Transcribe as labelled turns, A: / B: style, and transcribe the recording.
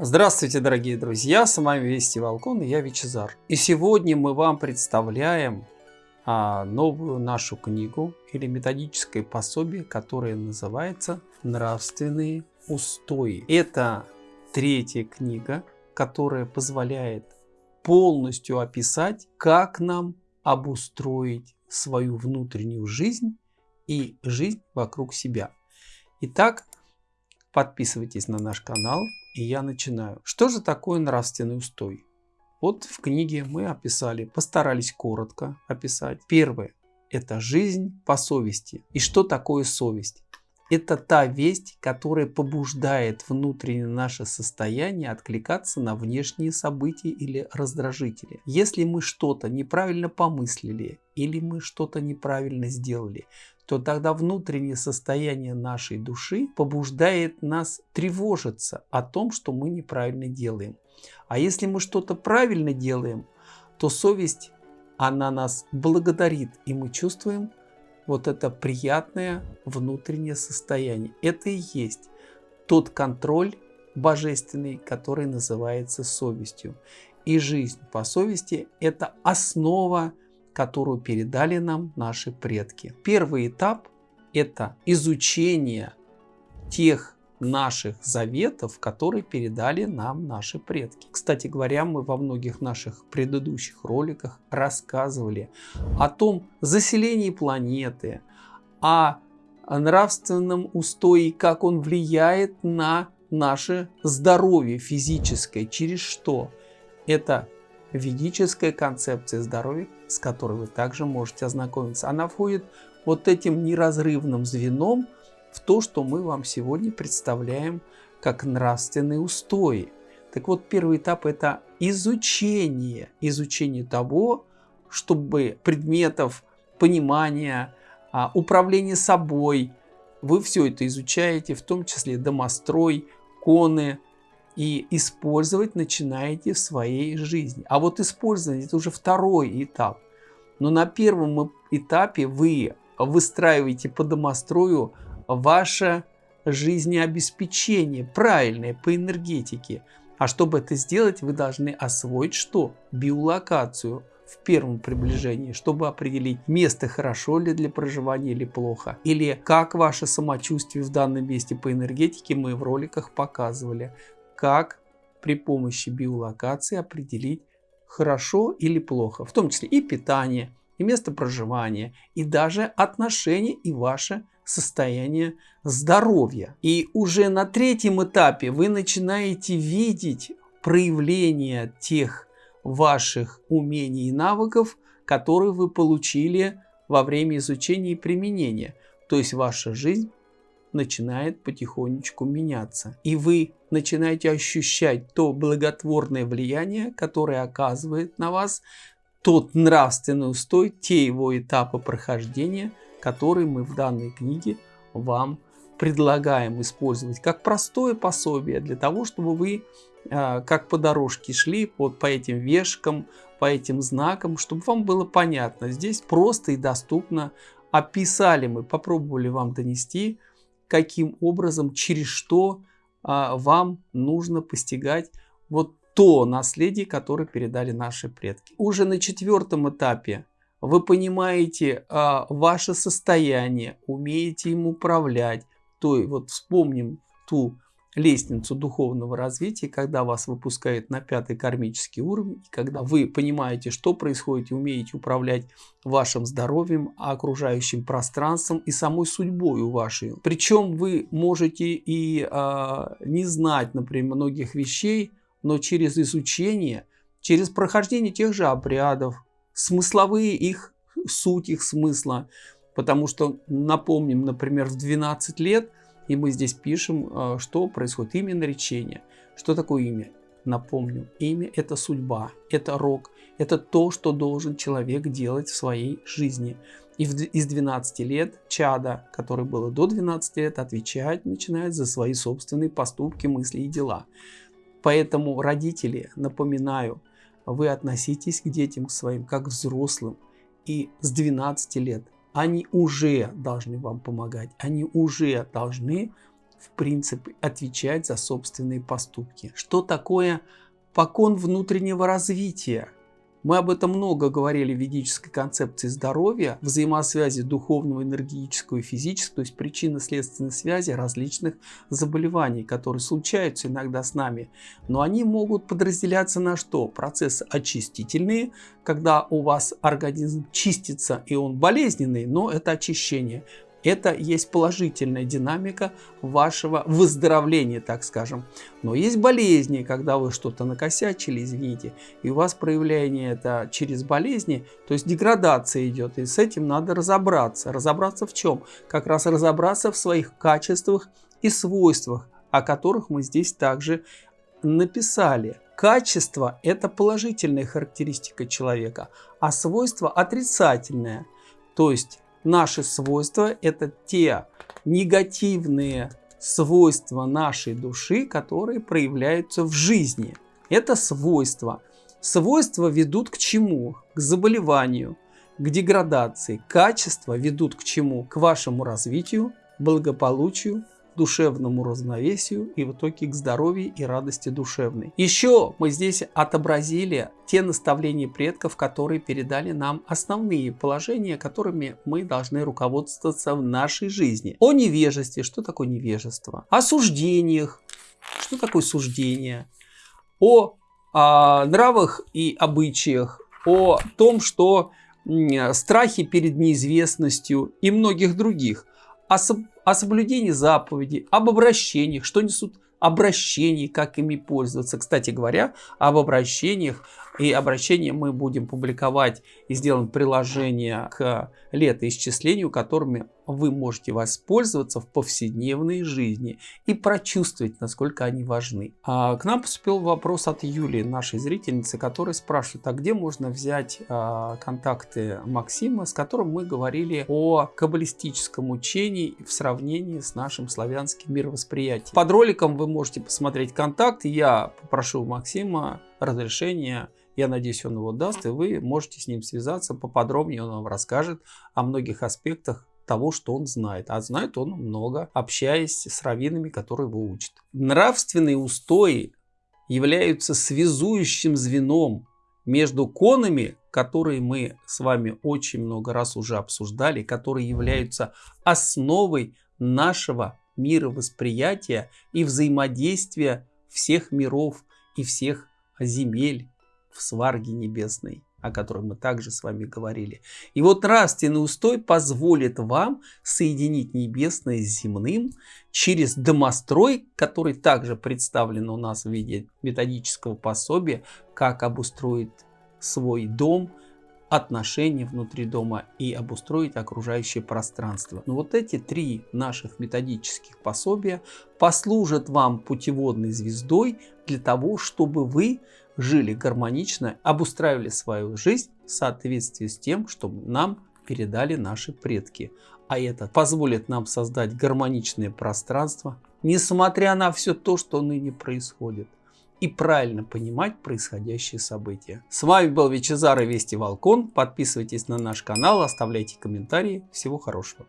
A: Здравствуйте, дорогие друзья, с вами Вести Волкон и я Вичезар. И сегодня мы вам представляем а, новую нашу книгу или методическое пособие, которое называется «Нравственные устои». Это третья книга, которая позволяет полностью описать, как нам обустроить свою внутреннюю жизнь и жизнь вокруг себя. Итак, подписывайтесь на наш канал, и я начинаю. Что же такое нравственный устой? Вот в книге мы описали, постарались коротко описать. Первое – это жизнь по совести. И что такое совесть? Это та весть, которая побуждает внутреннее наше состояние откликаться на внешние события или раздражители. Если мы что-то неправильно помыслили или мы что-то неправильно сделали, то тогда внутреннее состояние нашей души побуждает нас тревожиться о том, что мы неправильно делаем. А если мы что-то правильно делаем, то совесть, она нас благодарит, и мы чувствуем вот это приятное внутреннее состояние. Это и есть тот контроль божественный, который называется совестью. И жизнь по совести – это основа которую передали нам наши предки. Первый этап – это изучение тех наших заветов, которые передали нам наши предки. Кстати говоря, мы во многих наших предыдущих роликах рассказывали о том заселении планеты, о нравственном устое, как он влияет на наше здоровье физическое, через что. Это ведическая концепция здоровья, с которой вы также можете ознакомиться. Она входит вот этим неразрывным звеном в то, что мы вам сегодня представляем как нравственные устои. Так вот, первый этап – это изучение, изучение того, чтобы предметов, понимания, а, управление собой, вы все это изучаете, в том числе домострой, коны, и использовать начинаете в своей жизни. А вот использование это уже второй этап. Но на первом этапе вы выстраиваете по домострою ваше жизнеобеспечение, правильное по энергетике. А чтобы это сделать, вы должны освоить что? Биолокацию в первом приближении, чтобы определить, место хорошо ли для проживания или плохо. Или как ваше самочувствие в данном месте по энергетике мы в роликах показывали как при помощи биолокации определить хорошо или плохо, в том числе и питание, и место проживания, и даже отношения и ваше состояние здоровья. И уже на третьем этапе вы начинаете видеть проявление тех ваших умений и навыков, которые вы получили во время изучения и применения. То есть ваша жизнь начинает потихонечку меняться. И вы начинаете ощущать то благотворное влияние, которое оказывает на вас тот нравственный устой, те его этапы прохождения, которые мы в данной книге вам предлагаем использовать как простое пособие для того, чтобы вы э, как по дорожке шли вот по этим вешкам, по этим знакам, чтобы вам было понятно. Здесь просто и доступно описали мы, попробовали вам донести каким образом, через что а, вам нужно постигать вот то наследие, которое передали наши предки. Уже на четвертом этапе вы понимаете а, ваше состояние, умеете им управлять. То есть вот вспомним ту лестницу духовного развития, когда вас выпускают на пятый кармический уровень, когда вы понимаете, что происходит и умеете управлять вашим здоровьем, окружающим пространством и самой судьбой вашей. Причем вы можете и а, не знать, например, многих вещей, но через изучение, через прохождение тех же обрядов, смысловые их, суть их смысла, потому что, напомним, например, в 12 лет – и мы здесь пишем, а, что происходит. Имя наречения. Что такое имя? Напомню, имя – это судьба, это рок, это то, что должен человек делать в своей жизни. И из 12 лет чада, который было до 12 лет, отвечать начинает за свои собственные поступки, мысли и дела. Поэтому, родители, напоминаю, вы относитесь к детям своим как взрослым. И с 12 лет они уже должны вам помогать, они уже должны в принципе, отвечать за собственные поступки. Что такое покон внутреннего развития? Мы об этом много говорили в ведической концепции здоровья, взаимосвязи духовного, энергетического и физического, то есть причинно-следственной связи различных заболеваний, которые случаются иногда с нами. Но они могут подразделяться на что? Процессы очистительные, когда у вас организм чистится и он болезненный, но это очищение. Это есть положительная динамика вашего выздоровления, так скажем. Но есть болезни, когда вы что-то накосячили, извините, и у вас проявление это через болезни, то есть деградация идет, и с этим надо разобраться. Разобраться в чем? Как раз разобраться в своих качествах и свойствах, о которых мы здесь также написали. Качество – это положительная характеристика человека, а свойство – отрицательное. То есть Наши свойства – это те негативные свойства нашей души, которые проявляются в жизни. Это свойства. Свойства ведут к чему? К заболеванию, к деградации. Качества ведут к чему? К вашему развитию, благополучию, душевному равновесию и в итоге к здоровью и радости душевной. Еще мы здесь отобразили те наставления предков, которые передали нам основные положения, которыми мы должны руководствоваться в нашей жизни. О невежестве. Что такое невежество? О суждениях. Что такое суждение? О, о нравах и обычаях. О том, что страхе перед неизвестностью и многих других о, о соблюдении заповедей, об обращениях, что несут обращений, как ими пользоваться. Кстати говоря, об обращениях и обращения мы будем публиковать и сделаем приложение к летоисчислению, которыми вы можете воспользоваться в повседневной жизни и прочувствовать, насколько они важны. А к нам поступил вопрос от Юлии, нашей зрительницы, которая спрашивает, а где можно взять а, контакты Максима, с которым мы говорили о каббалистическом учении в сравнении с нашим славянским мировосприятием. Под роликом вы можете посмотреть контакты. Я попрошу Максима разрешения я надеюсь, он его даст, и вы можете с ним связаться поподробнее, он вам расскажет о многих аспектах того, что он знает. А знает он много, общаясь с раввинами, которые его учат. Нравственные устои являются связующим звеном между конами, которые мы с вами очень много раз уже обсуждали, которые являются основой нашего мировосприятия и взаимодействия всех миров и всех земель в сварге небесной, о которой мы также с вами говорили. И вот нравственный устой позволит вам соединить небесное с земным через домострой, который также представлен у нас в виде методического пособия, как обустроить свой дом, отношения внутри дома и обустроить окружающее пространство. Но вот эти три наших методических пособия послужат вам путеводной звездой для того, чтобы вы жили гармонично, обустраивали свою жизнь в соответствии с тем, что нам передали наши предки. А это позволит нам создать гармоничное пространство, несмотря на все то, что ныне происходит, и правильно понимать происходящие события. С вами был Вичезар и Вести Волкон. Подписывайтесь на наш канал, оставляйте комментарии. Всего хорошего.